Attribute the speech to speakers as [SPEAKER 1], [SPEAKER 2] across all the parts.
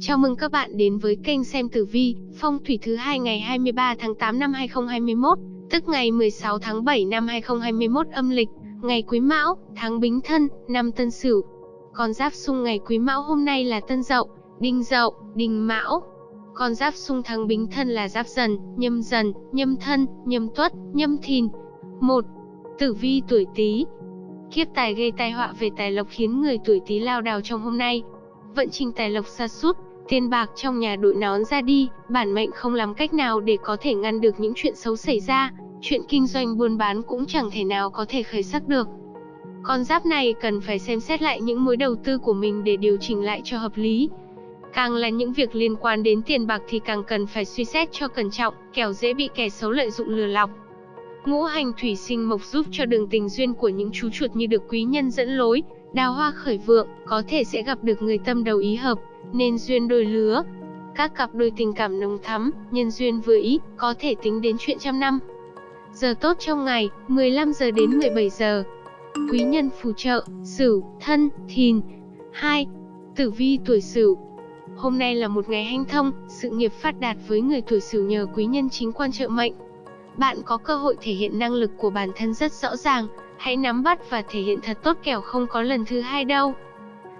[SPEAKER 1] Chào mừng các bạn đến với kênh xem tử vi, phong thủy thứ hai ngày 23 tháng 8 năm 2021, tức ngày 16 tháng 7 năm 2021 âm lịch, ngày Quý Mão, tháng Bính Thân, năm Tân Sửu. Con giáp xung ngày Quý Mão hôm nay là Tân Dậu, Đinh Dậu, Đinh Mão. Con giáp xung tháng Bính Thân là Giáp Dần, Nhâm Dần, Nhâm Thân, Nhâm Tuất, Nhâm Thìn. 1. Tử vi tuổi Tý. Kiếp tài gây tai họa về tài lộc khiến người tuổi Tý lao đao trong hôm nay. Vận trình tài lộc sa sút, tiền bạc trong nhà đội nón ra đi, bản mệnh không làm cách nào để có thể ngăn được những chuyện xấu xảy ra, chuyện kinh doanh buôn bán cũng chẳng thể nào có thể khởi sắc được. Con giáp này cần phải xem xét lại những mối đầu tư của mình để điều chỉnh lại cho hợp lý. Càng là những việc liên quan đến tiền bạc thì càng cần phải suy xét cho cẩn trọng, kẻo dễ bị kẻ xấu lợi dụng lừa lọc. Ngũ hành thủy sinh mộc giúp cho đường tình duyên của những chú chuột như được quý nhân dẫn lối, đào hoa khởi vượng, có thể sẽ gặp được người tâm đầu ý hợp, nên duyên đôi lứa. Các cặp đôi tình cảm nồng thắm, nhân duyên vừa ý, có thể tính đến chuyện trăm năm. Giờ tốt trong ngày, 15 giờ đến 17 giờ. Quý nhân phù trợ, Sửu, Thân, Thìn. 2. Tử vi tuổi Sửu. Hôm nay là một ngày hanh thông, sự nghiệp phát đạt với người tuổi Sửu nhờ quý nhân chính quan trợ mệnh. Bạn có cơ hội thể hiện năng lực của bản thân rất rõ ràng, hãy nắm bắt và thể hiện thật tốt kẻo không có lần thứ hai đâu.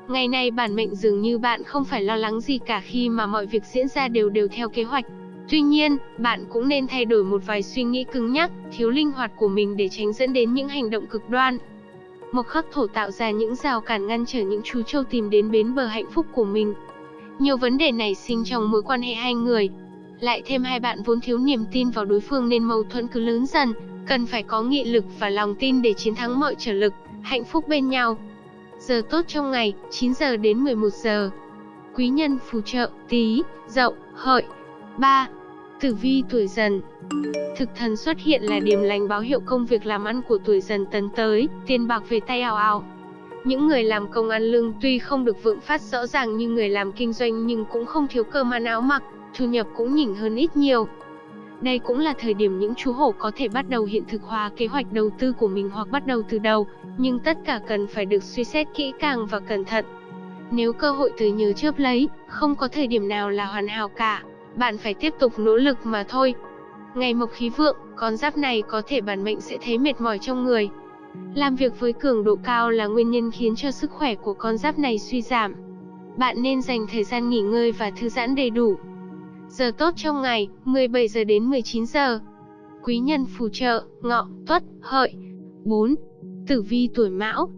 [SPEAKER 1] Ngày nay bản mệnh dường như bạn không phải lo lắng gì cả khi mà mọi việc diễn ra đều đều theo kế hoạch. Tuy nhiên, bạn cũng nên thay đổi một vài suy nghĩ cứng nhắc, thiếu linh hoạt của mình để tránh dẫn đến những hành động cực đoan. Mộc khắc thổ tạo ra những rào cản ngăn trở những chú trâu tìm đến bến bờ hạnh phúc của mình. Nhiều vấn đề nảy sinh trong mối quan hệ hai người. Lại thêm hai bạn vốn thiếu niềm tin vào đối phương nên mâu thuẫn cứ lớn dần, cần phải có nghị lực và lòng tin để chiến thắng mọi trở lực, hạnh phúc bên nhau. Giờ tốt trong ngày, 9 giờ đến 11 giờ. Quý nhân phù trợ, tí, dậu, hợi. 3. Tử vi tuổi dần Thực thần xuất hiện là điểm lành báo hiệu công việc làm ăn của tuổi dần tấn tới, tiền bạc về tay ào ào. Những người làm công ăn lương tuy không được vượng phát rõ ràng như người làm kinh doanh nhưng cũng không thiếu cơm ăn áo mặc, thu nhập cũng nhỉnh hơn ít nhiều. Đây cũng là thời điểm những chú hổ có thể bắt đầu hiện thực hóa kế hoạch đầu tư của mình hoặc bắt đầu từ đầu, nhưng tất cả cần phải được suy xét kỹ càng và cẩn thận. Nếu cơ hội từ nhớ chớp lấy, không có thời điểm nào là hoàn hảo cả, bạn phải tiếp tục nỗ lực mà thôi. Ngày mộc khí vượng, con giáp này có thể bản mệnh sẽ thấy mệt mỏi trong người. Làm việc với cường độ cao là nguyên nhân khiến cho sức khỏe của con giáp này suy giảm. Bạn nên dành thời gian nghỉ ngơi và thư giãn đầy đủ. Giờ tốt trong ngày, 17 giờ đến 19 giờ. Quý nhân phù trợ, ngọ, tuất, hợi. 4. Tử vi tuổi mão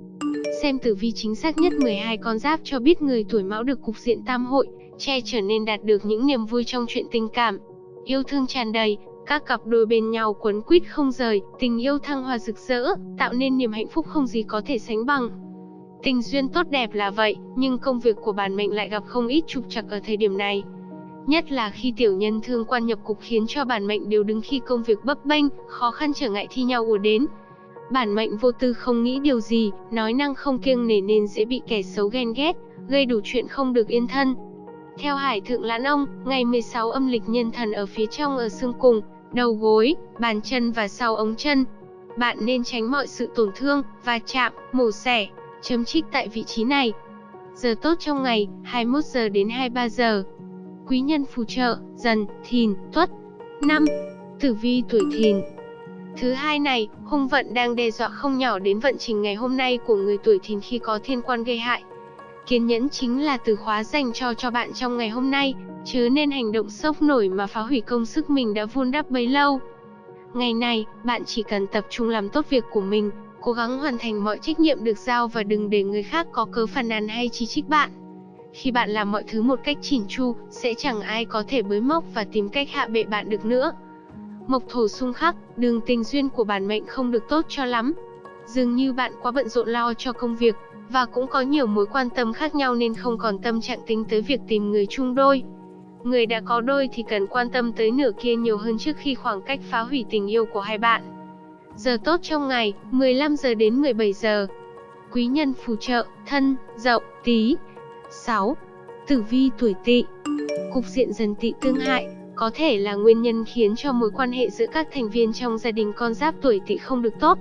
[SPEAKER 1] Xem tử vi chính xác nhất 12 con giáp cho biết người tuổi mão được cục diện tam hội, che trở nên đạt được những niềm vui trong chuyện tình cảm. Yêu thương tràn đầy, các cặp đôi bên nhau quấn quýt không rời, tình yêu thăng hoa rực rỡ, tạo nên niềm hạnh phúc không gì có thể sánh bằng. Tình duyên tốt đẹp là vậy, nhưng công việc của bản mệnh lại gặp không ít trục trặc ở thời điểm này. Nhất là khi tiểu nhân thương quan nhập cục khiến cho bản mệnh đều đứng khi công việc bấp bênh, khó khăn trở ngại thi nhau ùa đến. Bản mệnh vô tư không nghĩ điều gì, nói năng không kiêng nể nên dễ bị kẻ xấu ghen ghét, gây đủ chuyện không được yên thân. Theo Hải Thượng Lãn Ông, ngày 16 âm lịch nhân thần ở phía trong ở xương cùng, đầu gối, bàn chân và sau ống chân. Bạn nên tránh mọi sự tổn thương, va chạm, mổ xẻ, chấm trích tại vị trí này. Giờ tốt trong ngày, 21 giờ đến 23 giờ quý nhân phù trợ, dần, thìn, tuất. 5. Tử vi tuổi thìn Thứ hai này, hung vận đang đe dọa không nhỏ đến vận trình ngày hôm nay của người tuổi thìn khi có thiên quan gây hại. Kiên nhẫn chính là từ khóa dành cho cho bạn trong ngày hôm nay, chứ nên hành động sốc nổi mà phá hủy công sức mình đã vun đắp bấy lâu. Ngày này, bạn chỉ cần tập trung làm tốt việc của mình, cố gắng hoàn thành mọi trách nhiệm được giao và đừng để người khác có cớ phàn nàn hay chỉ trích bạn. Khi bạn làm mọi thứ một cách chỉn chu, sẽ chẳng ai có thể bới móc và tìm cách hạ bệ bạn được nữa. Mộc thổ xung khắc, đường tình duyên của bản mệnh không được tốt cho lắm. Dường như bạn quá bận rộn lo cho công việc, và cũng có nhiều mối quan tâm khác nhau nên không còn tâm trạng tính tới việc tìm người chung đôi. Người đã có đôi thì cần quan tâm tới nửa kia nhiều hơn trước khi khoảng cách phá hủy tình yêu của hai bạn. Giờ tốt trong ngày, 15 giờ đến 17 giờ. Quý nhân phù trợ, thân, dậu, tí. 6. Tử vi tuổi tỵ Cục diện dần tỵ tương hại, có thể là nguyên nhân khiến cho mối quan hệ giữa các thành viên trong gia đình con giáp tuổi tỵ không được tốt.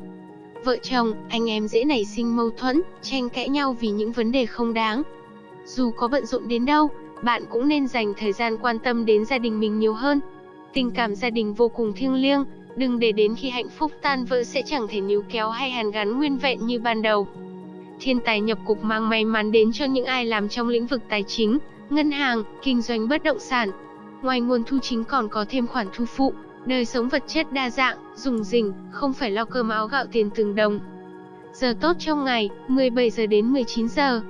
[SPEAKER 1] Vợ chồng, anh em dễ nảy sinh mâu thuẫn, tranh cãi nhau vì những vấn đề không đáng. Dù có bận rộn đến đâu, bạn cũng nên dành thời gian quan tâm đến gia đình mình nhiều hơn. Tình cảm gia đình vô cùng thiêng liêng, đừng để đến khi hạnh phúc tan vỡ sẽ chẳng thể níu kéo hay hàn gắn nguyên vẹn như ban đầu. Thiên tài nhập cục mang may mắn đến cho những ai làm trong lĩnh vực tài chính, ngân hàng, kinh doanh bất động sản. Ngoài nguồn thu chính còn có thêm khoản thu phụ, đời sống vật chất đa dạng, dùng dình, không phải lo cơm áo gạo tiền từng đồng. Giờ tốt trong ngày, 17 giờ đến 19 giờ.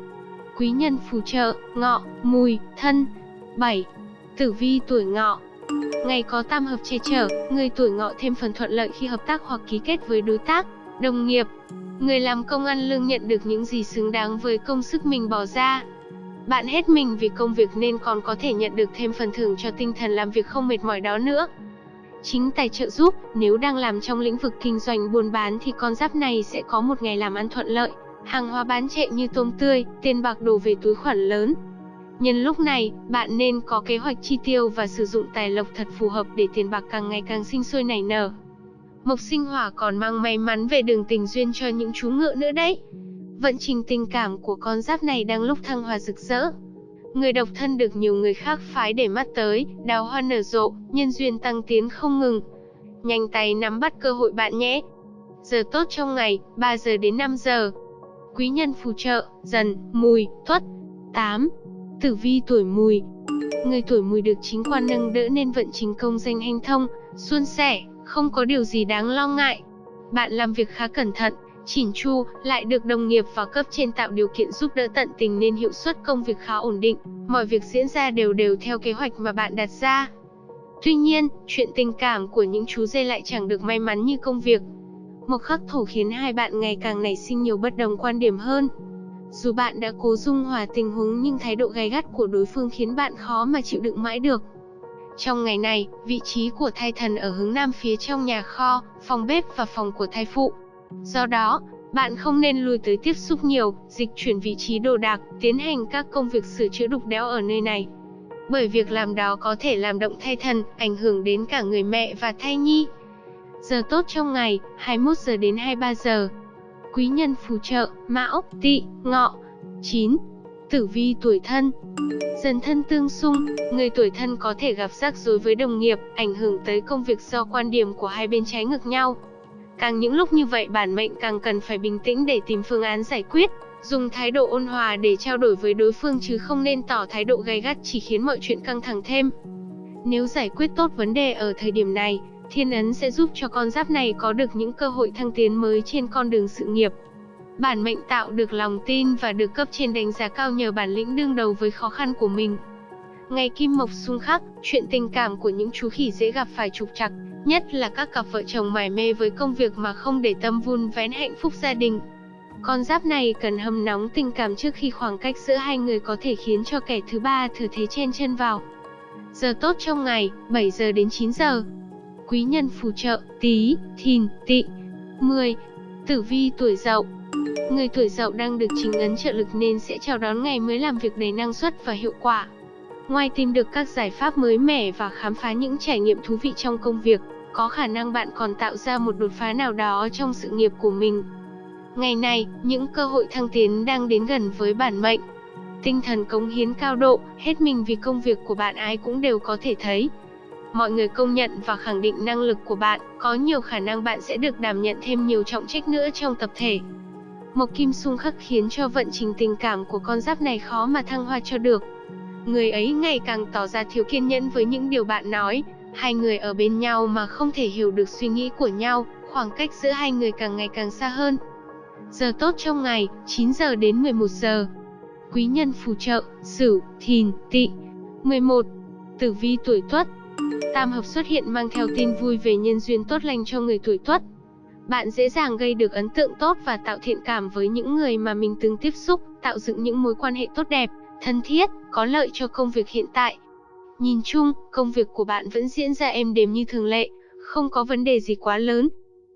[SPEAKER 1] Quý nhân phù trợ, ngọ, mùi, thân. 7. Tử vi tuổi ngọ, Ngày có tam hợp che chở, người tuổi ngọ thêm phần thuận lợi khi hợp tác hoặc ký kết với đối tác, đồng nghiệp. Người làm công ăn lương nhận được những gì xứng đáng với công sức mình bỏ ra. Bạn hết mình vì công việc nên còn có thể nhận được thêm phần thưởng cho tinh thần làm việc không mệt mỏi đó nữa. Chính tài trợ giúp, nếu đang làm trong lĩnh vực kinh doanh buôn bán thì con giáp này sẽ có một ngày làm ăn thuận lợi. Hàng hóa bán chạy như tôm tươi, tiền bạc đổ về túi khoản lớn, Nhân lúc này, bạn nên có kế hoạch chi tiêu và sử dụng tài lộc thật phù hợp để tiền bạc càng ngày càng sinh sôi nảy nở. Mộc sinh hỏa còn mang may mắn về đường tình duyên cho những chú ngựa nữa đấy. Vận trình tình cảm của con giáp này đang lúc thăng hoa rực rỡ. Người độc thân được nhiều người khác phái để mắt tới, đào hoa nở rộ, nhân duyên tăng tiến không ngừng. Nhanh tay nắm bắt cơ hội bạn nhé. Giờ tốt trong ngày, 3 giờ đến 5 giờ. Quý nhân phù trợ, dần, mùi, tuất. 8. Tử vi tuổi mùi Người tuổi mùi được chính quan nâng đỡ nên vận trình công danh hanh thông, suôn sẻ, không có điều gì đáng lo ngại. Bạn làm việc khá cẩn thận, chỉn chu, lại được đồng nghiệp và cấp trên tạo điều kiện giúp đỡ tận tình nên hiệu suất công việc khá ổn định, mọi việc diễn ra đều đều theo kế hoạch mà bạn đặt ra. Tuy nhiên, chuyện tình cảm của những chú dê lại chẳng được may mắn như công việc. Một khắc thổ khiến hai bạn ngày càng nảy sinh nhiều bất đồng quan điểm hơn. Dù bạn đã cố dung hòa tình huống nhưng thái độ gay gắt của đối phương khiến bạn khó mà chịu đựng mãi được. Trong ngày này, vị trí của thai thần ở hướng nam phía trong nhà kho, phòng bếp và phòng của thai phụ. Do đó, bạn không nên lùi tới tiếp xúc nhiều, dịch chuyển vị trí đồ đạc, tiến hành các công việc sửa chữa đục đẽo ở nơi này. Bởi việc làm đó có thể làm động thai thần, ảnh hưởng đến cả người mẹ và thai nhi. Giờ tốt trong ngày, 21 giờ đến 23 giờ quý nhân phù trợ, mão, tỵ, ngọ. 9. Tử vi tuổi thân Dần thân tương xung, người tuổi thân có thể gặp rắc rối với đồng nghiệp, ảnh hưởng tới công việc do quan điểm của hai bên trái ngược nhau. Càng những lúc như vậy bản mệnh càng cần phải bình tĩnh để tìm phương án giải quyết, dùng thái độ ôn hòa để trao đổi với đối phương chứ không nên tỏ thái độ gay gắt chỉ khiến mọi chuyện căng thẳng thêm. Nếu giải quyết tốt vấn đề ở thời điểm này, Thiên ấn sẽ giúp cho con giáp này có được những cơ hội thăng tiến mới trên con đường sự nghiệp. Bản mệnh tạo được lòng tin và được cấp trên đánh giá cao nhờ bản lĩnh đương đầu với khó khăn của mình. Ngày kim mộc xung khắc, chuyện tình cảm của những chú khỉ dễ gặp phải trục trặc, nhất là các cặp vợ chồng mải mê với công việc mà không để tâm vun vén hạnh phúc gia đình. Con giáp này cần hâm nóng tình cảm trước khi khoảng cách giữa hai người có thể khiến cho kẻ thứ ba thừa thế chen chân vào. Giờ tốt trong ngày, 7 giờ đến 9 giờ quý nhân phù trợ, tí, thìn, Tị, 10. Tử vi tuổi dậu Người tuổi dậu đang được chính ấn trợ lực nên sẽ chào đón ngày mới làm việc đầy năng suất và hiệu quả. Ngoài tìm được các giải pháp mới mẻ và khám phá những trải nghiệm thú vị trong công việc, có khả năng bạn còn tạo ra một đột phá nào đó trong sự nghiệp của mình. Ngày này, những cơ hội thăng tiến đang đến gần với bản mệnh. Tinh thần cống hiến cao độ, hết mình vì công việc của bạn ai cũng đều có thể thấy, mọi người công nhận và khẳng định năng lực của bạn, có nhiều khả năng bạn sẽ được đảm nhận thêm nhiều trọng trách nữa trong tập thể. Mộc Kim xung khắc khiến cho vận trình tình cảm của con giáp này khó mà thăng hoa cho được. Người ấy ngày càng tỏ ra thiếu kiên nhẫn với những điều bạn nói, hai người ở bên nhau mà không thể hiểu được suy nghĩ của nhau, khoảng cách giữa hai người càng ngày càng xa hơn. Giờ tốt trong ngày, 9 giờ đến 11 giờ. Quý nhân phù trợ, Sửu, Thìn, Tỵ. 11. Tử vi tuổi Tuất, Tam hợp xuất hiện mang theo tin vui về nhân duyên tốt lành cho người tuổi Tuất. Bạn dễ dàng gây được ấn tượng tốt và tạo thiện cảm với những người mà mình từng tiếp xúc, tạo dựng những mối quan hệ tốt đẹp, thân thiết, có lợi cho công việc hiện tại. Nhìn chung, công việc của bạn vẫn diễn ra êm đềm như thường lệ, không có vấn đề gì quá lớn.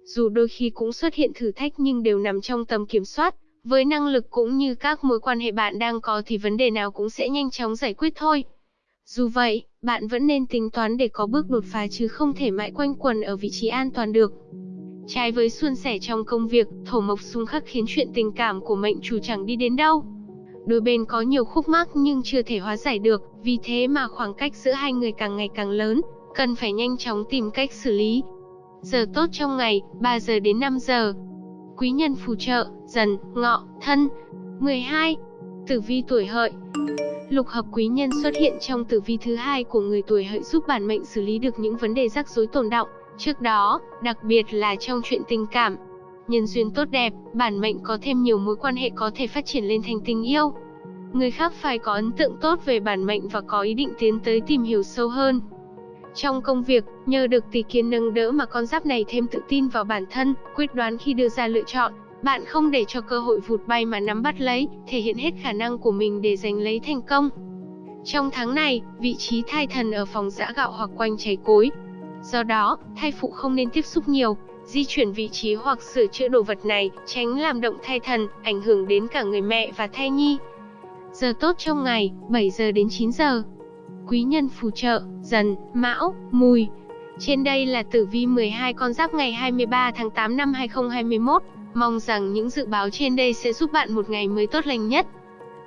[SPEAKER 1] Dù đôi khi cũng xuất hiện thử thách nhưng đều nằm trong tầm kiểm soát, với năng lực cũng như các mối quan hệ bạn đang có thì vấn đề nào cũng sẽ nhanh chóng giải quyết thôi. Dù vậy, bạn vẫn nên tính toán để có bước đột phá chứ không thể mãi quanh quần ở vị trí an toàn được. Trái với suôn sẻ trong công việc, thổ mộc xung khắc khiến chuyện tình cảm của mệnh chủ chẳng đi đến đâu. đôi bên có nhiều khúc mắc nhưng chưa thể hóa giải được, vì thế mà khoảng cách giữa hai người càng ngày càng lớn, cần phải nhanh chóng tìm cách xử lý. Giờ tốt trong ngày, 3 giờ đến 5 giờ. Quý nhân phù trợ, dần, ngọ, thân. 12. Tử vi tuổi hợi Lục hợp quý nhân xuất hiện trong tử vi thứ hai của người tuổi hợi giúp bản mệnh xử lý được những vấn đề rắc rối tồn động. Trước đó, đặc biệt là trong chuyện tình cảm, nhân duyên tốt đẹp, bản mệnh có thêm nhiều mối quan hệ có thể phát triển lên thành tình yêu. Người khác phải có ấn tượng tốt về bản mệnh và có ý định tiến tới tìm hiểu sâu hơn. Trong công việc, nhờ được tỷ kiến nâng đỡ mà con giáp này thêm tự tin vào bản thân, quyết đoán khi đưa ra lựa chọn. Bạn không để cho cơ hội vụt bay mà nắm bắt lấy, thể hiện hết khả năng của mình để giành lấy thành công. Trong tháng này, vị trí thai thần ở phòng giã gạo hoặc quanh cháy cối. Do đó, thai phụ không nên tiếp xúc nhiều, di chuyển vị trí hoặc sửa chữa đồ vật này, tránh làm động thai thần, ảnh hưởng đến cả người mẹ và thai nhi. Giờ tốt trong ngày, 7 giờ đến 9 giờ. Quý nhân phù trợ, dần, mão, mùi. Trên đây là tử vi 12 con giáp ngày 23 tháng 8 năm 2021. Mong rằng những dự báo trên đây sẽ giúp bạn một ngày mới tốt lành nhất.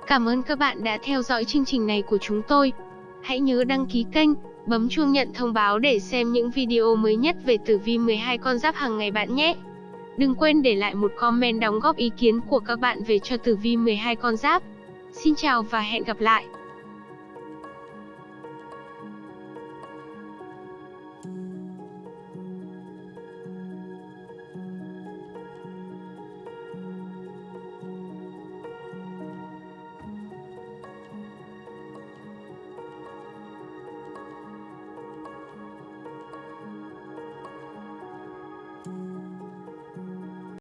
[SPEAKER 1] Cảm ơn các bạn đã theo dõi chương trình này của chúng tôi. Hãy nhớ đăng ký kênh, bấm chuông nhận thông báo để xem những video mới nhất về tử vi 12 con giáp hàng ngày bạn nhé. Đừng quên để lại một comment đóng góp ý kiến của các bạn về cho tử vi 12 con giáp. Xin chào và hẹn gặp lại.